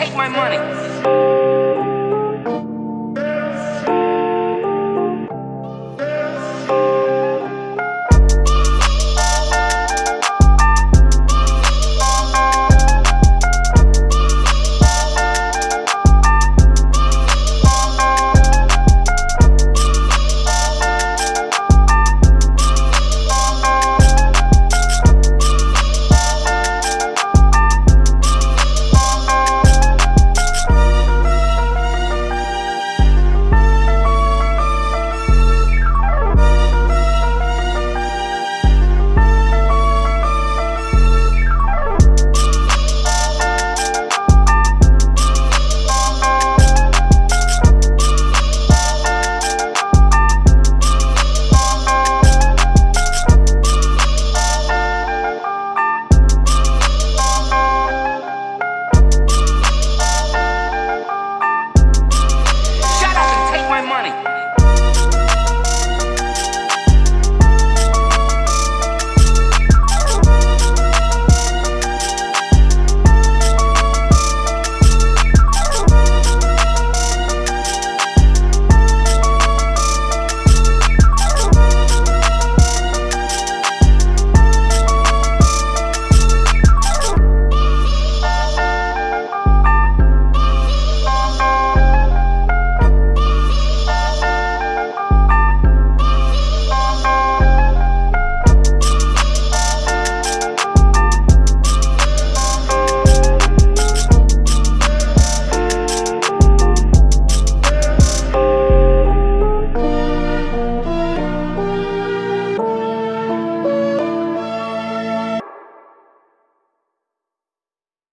take my money.